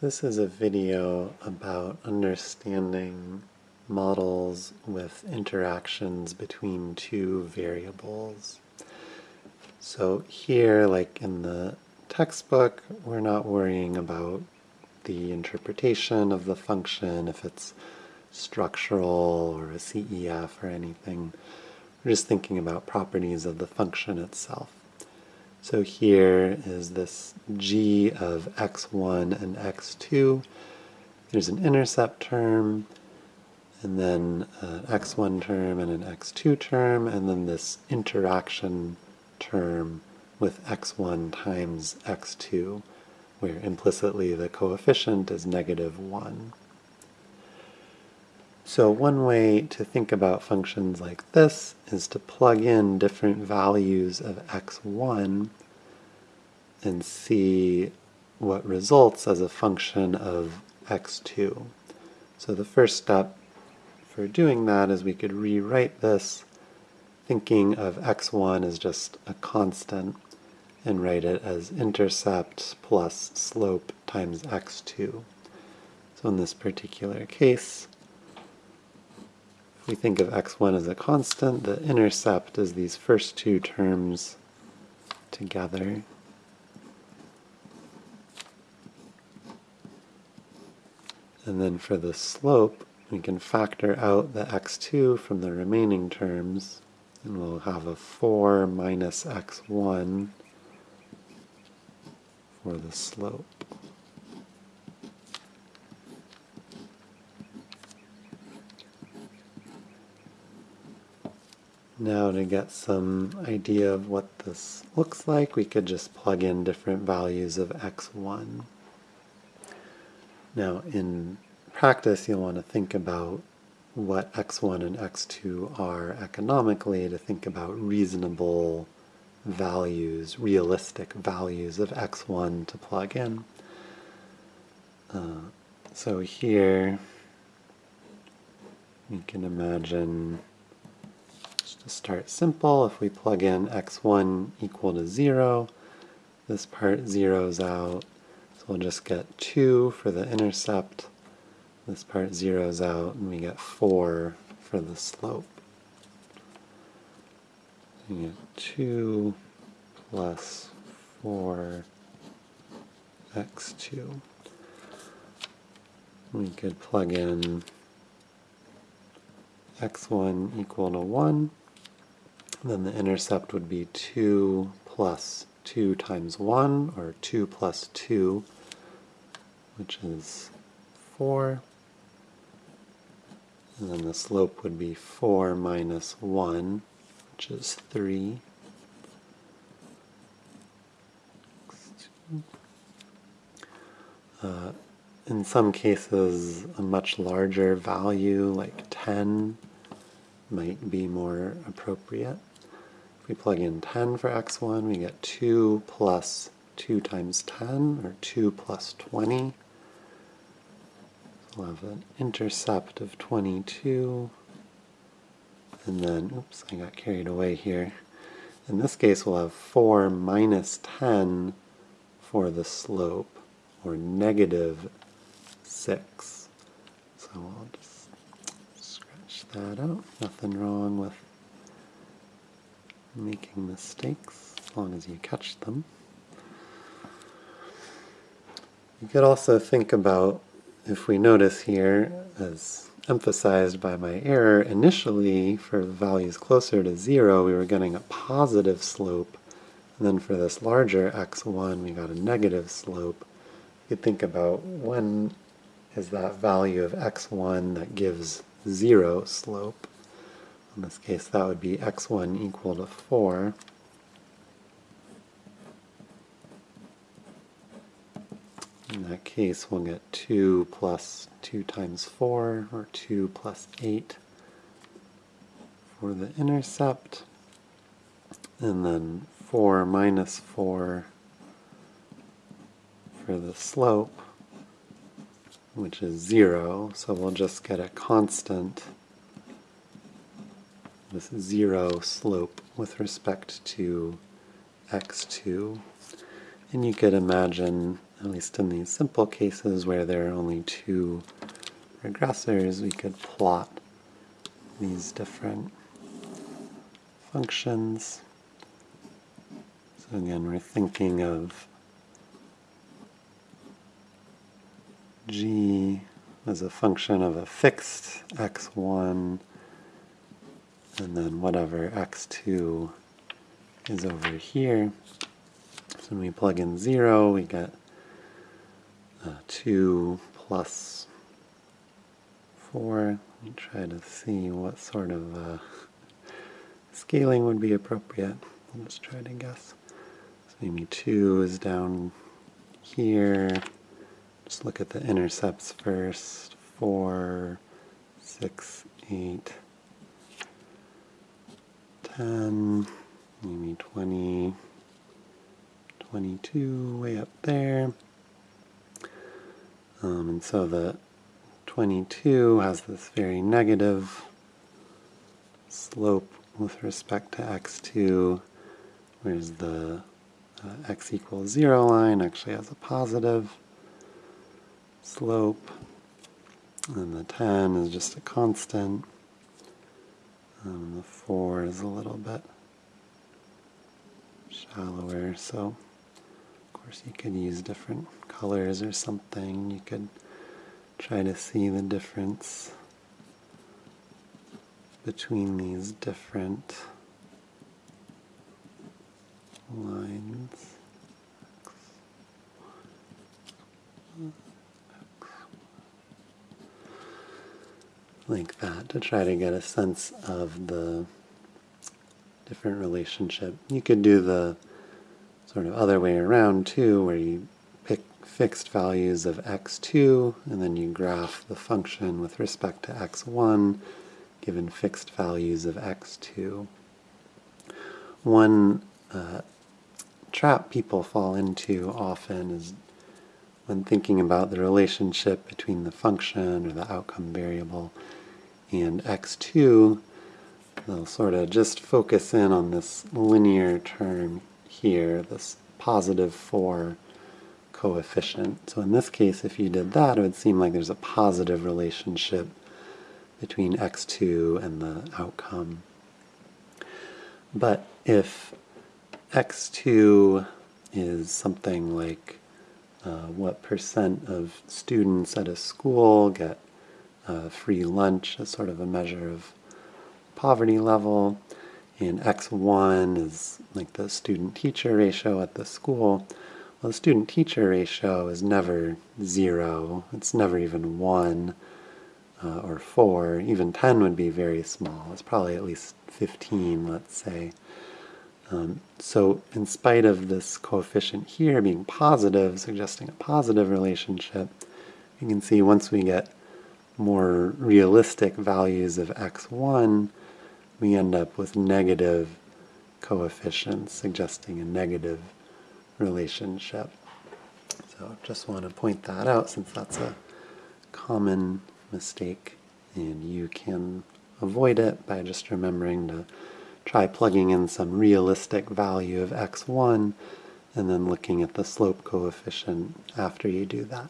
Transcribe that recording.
This is a video about understanding models with interactions between two variables. So here, like in the textbook, we're not worrying about the interpretation of the function, if it's structural or a CEF or anything. We're just thinking about properties of the function itself. So here is this g of x1 and x2. There's an intercept term, and then uh, an x1 term and an x2 term, and then this interaction term with x1 times x2, where implicitly the coefficient is negative 1. So one way to think about functions like this is to plug in different values of x1 and see what results as a function of x2. So the first step for doing that is we could rewrite this thinking of x1 as just a constant and write it as intercept plus slope times x2. So in this particular case, we think of x1 as a constant, the intercept is these first two terms together. And then for the slope, we can factor out the x2 from the remaining terms, and we'll have a 4 minus x1 for the slope. Now to get some idea of what this looks like, we could just plug in different values of x1. Now in practice, you'll want to think about what x1 and x2 are economically to think about reasonable values, realistic values of x1 to plug in. Uh, so here you can imagine to start simple, if we plug in x1 equal to 0, this part zeroes out, so we'll just get 2 for the intercept, this part zeroes out, and we get 4 for the slope. We get 2 plus 4 x2. We could plug in x1 equal to 1, then the intercept would be 2 plus 2 times 1, or 2 plus 2, which is 4. And then the slope would be 4 minus 1, which is 3. Uh, in some cases, a much larger value, like 10, might be more appropriate. We plug in 10 for x1, we get 2 plus 2 times 10, or 2 plus 20. We'll have an intercept of 22. And then, oops, I got carried away here. In this case, we'll have 4 minus 10 for the slope, or negative 6. So I'll just scratch that out. Nothing wrong with making mistakes, as long as you catch them. You could also think about, if we notice here, as emphasized by my error, initially for values closer to zero we were getting a positive slope, and then for this larger x1 we got a negative slope. You could think about when is that value of x1 that gives zero slope. In this case, that would be x1 equal to 4. In that case, we'll get 2 plus 2 times 4, or 2 plus 8 for the intercept, and then 4 minus 4 for the slope, which is 0, so we'll just get a constant this zero slope with respect to x2. And you could imagine at least in these simple cases where there are only two regressors, we could plot these different functions. So again, we're thinking of g as a function of a fixed x1 and then whatever x2 is over here. So when we plug in 0, we get uh, 2 plus 4. Let me try to see what sort of uh, scaling would be appropriate. Let's try to guess. So maybe 2 is down here. Just look at the intercepts first. 4, 6, 8, 10, maybe 20, 22 way up there. Um, and so the 22 has this very negative slope with respect to x2, whereas the uh, x equals 0 line actually has a positive slope. And the 10 is just a constant. And the 4 is a little bit shallower, so of course you could use different colors or something. You could try to see the difference between these different lines. Like that to try to get a sense of the different relationship. You could do the sort of other way around too, where you pick fixed values of x2 and then you graph the function with respect to x1 given fixed values of x2. One uh, trap people fall into often is when thinking about the relationship between the function or the outcome variable and x2, they'll sort of just focus in on this linear term here, this positive 4 coefficient. So in this case, if you did that, it would seem like there's a positive relationship between x2 and the outcome. But if x2 is something like uh, what percent of students at a school get free lunch as sort of a measure of poverty level, and x1 is like the student-teacher ratio at the school. Well, the student-teacher ratio is never zero. It's never even one uh, or four. Even 10 would be very small. It's probably at least 15, let's say. Um, so in spite of this coefficient here being positive, suggesting a positive relationship, you can see once we get more realistic values of x1, we end up with negative coefficients, suggesting a negative relationship. So just want to point that out since that's a common mistake and you can avoid it by just remembering to try plugging in some realistic value of x1 and then looking at the slope coefficient after you do that.